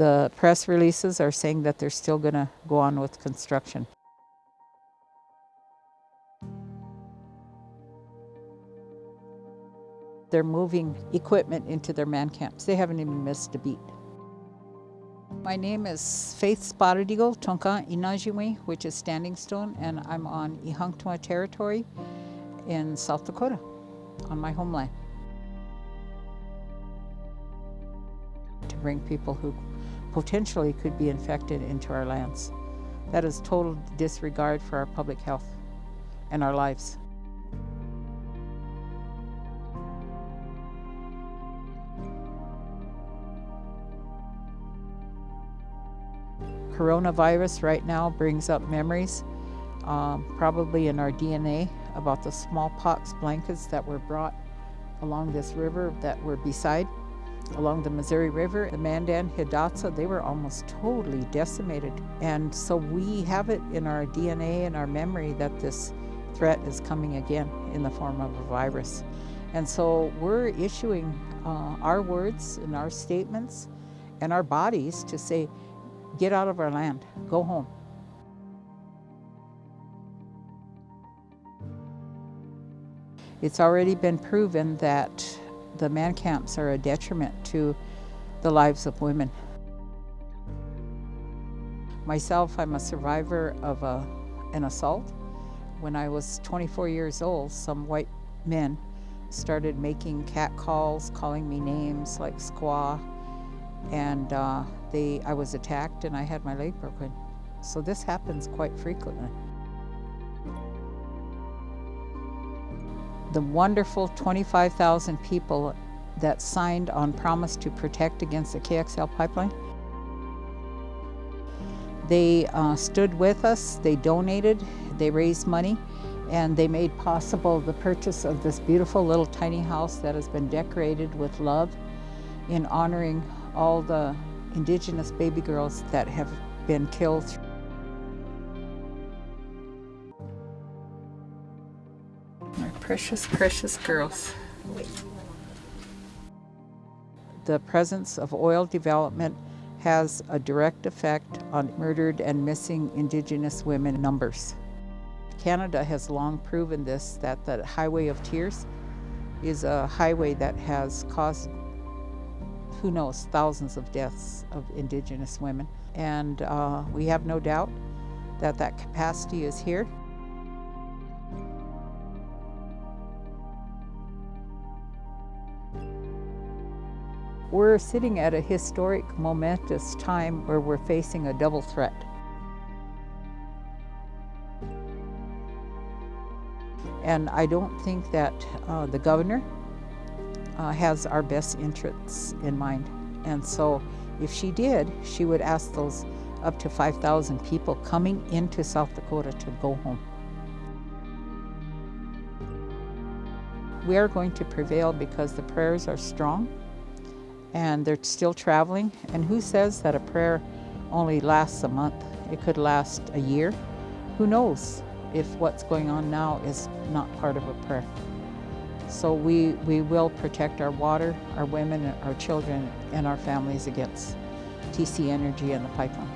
The press releases are saying that they're still going to go on with construction. They're moving equipment into their man camps. They haven't even missed a beat. My name is Faith Spotted Eagle Tonka Inajiwi, which is Standing Stone, and I'm on Ihangtwa territory in South Dakota, on my homeland. To bring people who potentially could be infected into our lands. That is total disregard for our public health and our lives. Coronavirus right now brings up memories, um, probably in our DNA, about the smallpox blankets that were brought along this river that were beside along the Missouri River, the Mandan, Hidatsa, they were almost totally decimated. And so we have it in our DNA and our memory that this threat is coming again in the form of a virus. And so we're issuing uh, our words and our statements and our bodies to say, get out of our land, go home. It's already been proven that the man camps are a detriment to the lives of women. Myself, I'm a survivor of a, an assault. When I was 24 years old, some white men started making cat calls, calling me names like squaw, and uh, they, I was attacked and I had my leg broken. So this happens quite frequently. The wonderful 25,000 people that signed on promise to protect against the KXL pipeline. They uh, stood with us, they donated, they raised money, and they made possible the purchase of this beautiful little tiny house that has been decorated with love in honoring all the indigenous baby girls that have been killed precious, precious girls. The presence of oil development has a direct effect on murdered and missing Indigenous women numbers. Canada has long proven this, that the Highway of Tears is a highway that has caused, who knows, thousands of deaths of Indigenous women. And uh, we have no doubt that that capacity is here. We're sitting at a historic, momentous time where we're facing a double threat. And I don't think that uh, the governor uh, has our best interests in mind. And so if she did, she would ask those up to 5,000 people coming into South Dakota to go home. We are going to prevail because the prayers are strong and they're still traveling. And who says that a prayer only lasts a month? It could last a year. Who knows if what's going on now is not part of a prayer. So we, we will protect our water, our women, our children, and our families against TC Energy and the pipeline.